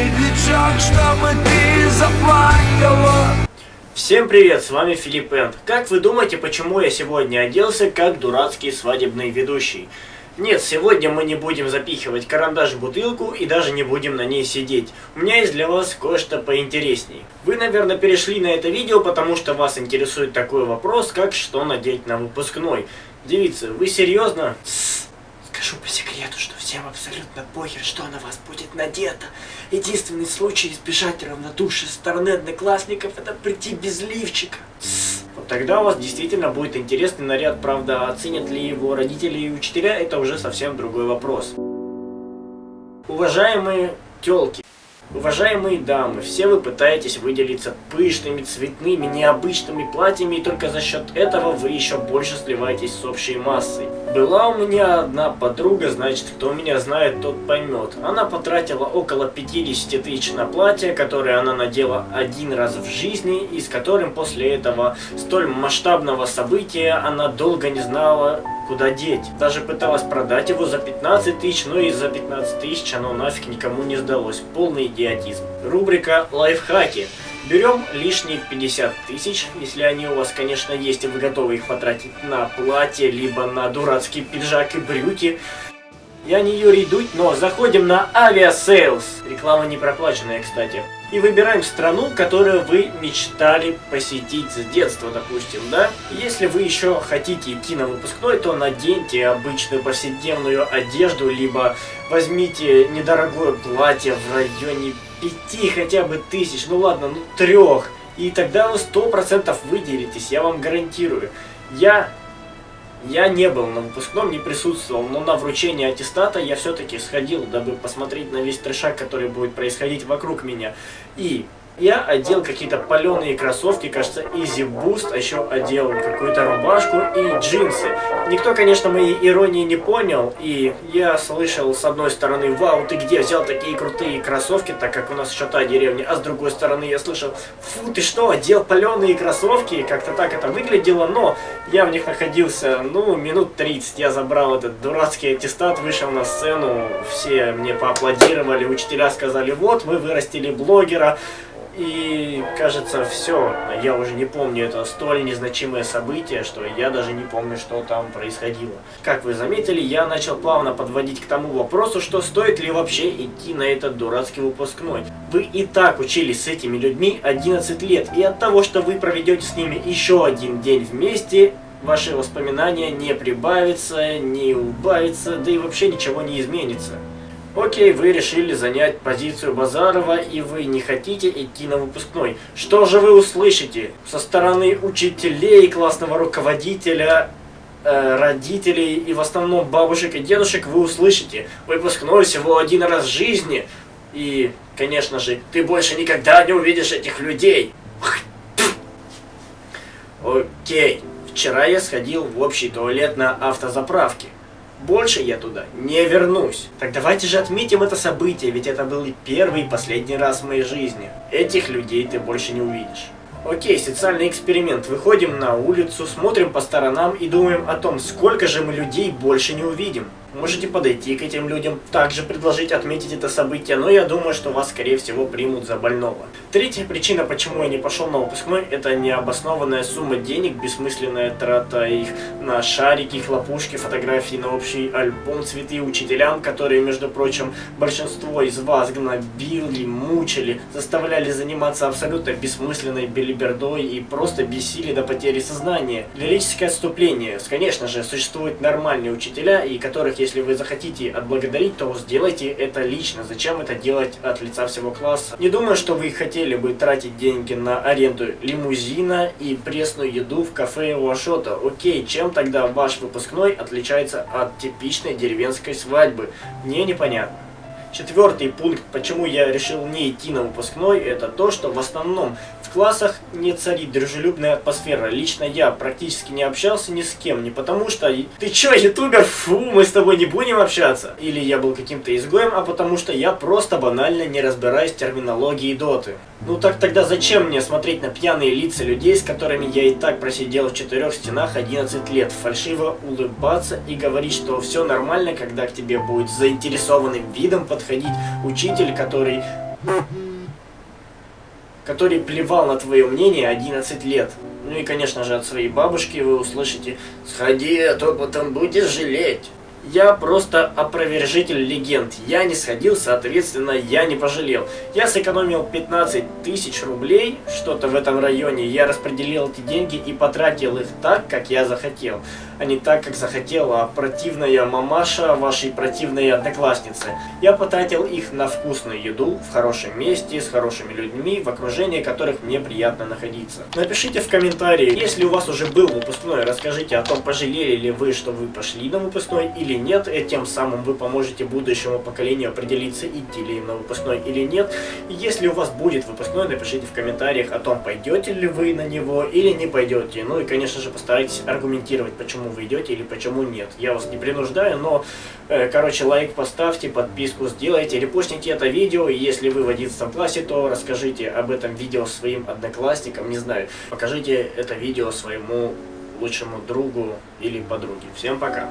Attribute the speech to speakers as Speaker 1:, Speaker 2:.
Speaker 1: медлячок, чтобы ты заплакала
Speaker 2: Всем привет, с вами Филипп Энд. Как вы думаете, почему я сегодня оделся как дурацкий свадебный ведущий? Нет, сегодня мы не будем запихивать карандаш в бутылку и даже не будем на ней сидеть. У меня есть для вас кое-что поинтересней. Вы, наверное, перешли на это видео, потому что вас интересует такой вопрос, как что надеть на выпускной. Девица, вы серьезно? Скажу по секрету, что всем абсолютно похер, что на вас будет надето. Единственный случай избежать равнодушия со стороны одноклассников это прийти без лифчика. Вот тогда у вас действительно будет интересный наряд, правда, оценят ли его родители и учителя, это уже совсем другой вопрос. Уважаемые телки, Уважаемые дамы, все вы пытаетесь выделиться пышными, цветными, необычными платьями, и только за счет этого вы еще больше сливаетесь с общей массой. Была у меня одна подруга, значит, кто меня знает, тот поймет. Она потратила около 50 тысяч на платье, которое она надела один раз в жизни, и с которым после этого столь масштабного события она долго не знала, куда деть. Даже пыталась продать его за 15 тысяч, но и за 15 тысяч оно нафиг никому не сдалось. Полный идиотизм. Рубрика «Лайфхаки». Берем лишние 50 тысяч, если они у вас, конечно, есть, и вы готовы их потратить на платье, либо на дурацкий пиджак и брюки. Я не Юрий Дудь, но заходим на авиасейлс. Реклама не проплаченная, кстати и выбираем страну, которую вы мечтали посетить с детства, допустим, да? Если вы еще хотите идти на выпускной, то наденьте обычную повседневную одежду, либо возьмите недорогое платье в районе пяти хотя бы тысяч, ну ладно, ну трех, и тогда вы сто процентов выделитесь, я вам гарантирую. Я я не был на выпускном, не присутствовал, но на вручении аттестата я все-таки сходил, дабы посмотреть на весь трешак, который будет происходить вокруг меня. И я одел какие-то паленые кроссовки, кажется, Easy Boost, а еще одел какую-то рубашку и джинсы. Никто, конечно, моей иронии не понял, и я слышал с одной стороны, вау, ты где взял такие крутые кроссовки, так как у нас еще та деревня, а с другой стороны я слышал, фу, ты что, одел паленые кроссовки, как-то так это выглядело, но я в них находился, ну, минут 30, я забрал этот дурацкий аттестат, вышел на сцену, все мне поаплодировали, учителя сказали, вот, вы вырастили блогера, и кажется, все. Я уже не помню, это столь незначимое событие, что я даже не помню, что там происходило. Как вы заметили, я начал плавно подводить к тому вопросу, что стоит ли вообще идти на этот дурацкий выпускной. Вы и так учились с этими людьми 11 лет, и от того, что вы проведете с ними еще один день вместе, ваши воспоминания не прибавятся, не убавятся, да и вообще ничего не изменится. Окей, вы решили занять позицию Базарова, и вы не хотите идти на выпускной. Что же вы услышите со стороны учителей, классного руководителя, э, родителей и в основном бабушек и дедушек вы услышите выпускной всего один раз в жизни. И, конечно же, ты больше никогда не увидишь этих людей. Окей, вчера я сходил в общий туалет на автозаправке. Больше я туда не вернусь. Так давайте же отметим это событие, ведь это был и первый и последний раз в моей жизни. Этих людей ты больше не увидишь. Окей, социальный эксперимент. Выходим на улицу, смотрим по сторонам и думаем о том, сколько же мы людей больше не увидим. Можете подойти к этим людям, также предложить отметить это событие, но я думаю, что вас, скорее всего, примут за больного. Третья причина, почему я не пошел на выпускной, это необоснованная сумма денег, бессмысленная трата их на шарики, хлопушки, фотографии на общий альбом, цветы учителям, которые, между прочим, большинство из вас гнобили, мучили, заставляли заниматься абсолютно бессмысленной белибердой и просто бесили до потери сознания. Лирическое отступление. Конечно же, существуют нормальные учителя, и которых если вы захотите отблагодарить, то сделайте это лично. Зачем это делать от лица всего класса? Не думаю, что вы хотели бы тратить деньги на аренду лимузина и пресную еду в кафе у Ашота. Окей, чем тогда ваш выпускной отличается от типичной деревенской свадьбы? Мне непонятно. Четвертый пункт, почему я решил не идти на выпускной, это то, что в основном в классах не царит дружелюбная атмосфера. Лично я практически не общался ни с кем, не потому что «ты чё, ютубер? Фу, мы с тобой не будем общаться!» Или я был каким-то изгоем, а потому что я просто банально не разбираюсь в терминологии доты. Ну так тогда зачем мне смотреть на пьяные лица людей, с которыми я и так просидел в четырех стенах 11 лет, фальшиво улыбаться и говорить, что все нормально, когда к тебе будет заинтересованным видом подходить учитель, который который плевал на твое мнение 11 лет. Ну и, конечно же, от своей бабушки вы услышите «Сходи, а то потом будешь жалеть». Я просто опровержитель легенд. Я не сходил, соответственно, я не пожалел. Я сэкономил 15 тысяч рублей, что-то в этом районе. Я распределил эти деньги и потратил их так, как я захотел. А не так, как захотела противная мамаша вашей противной одноклассницы. Я потратил их на вкусную еду, в хорошем месте, с хорошими людьми, в окружении которых мне приятно находиться. Напишите в комментарии, если у вас уже был выпускной, расскажите о том, пожалели ли вы, что вы пошли на выпускной или нет, и тем самым вы поможете будущему поколению определиться, идти ли им на выпускной или нет. И если у вас будет выпускной, напишите в комментариях о том, пойдете ли вы на него или не пойдете. Ну и, конечно же, постарайтесь аргументировать, почему вы идете или почему нет. Я вас не принуждаю, но, э, короче, лайк поставьте, подписку сделайте, репостните это видео, и если вы в 11 классе, то расскажите об этом видео своим одноклассникам, не знаю, покажите это видео своему лучшему другу или подруге. Всем пока!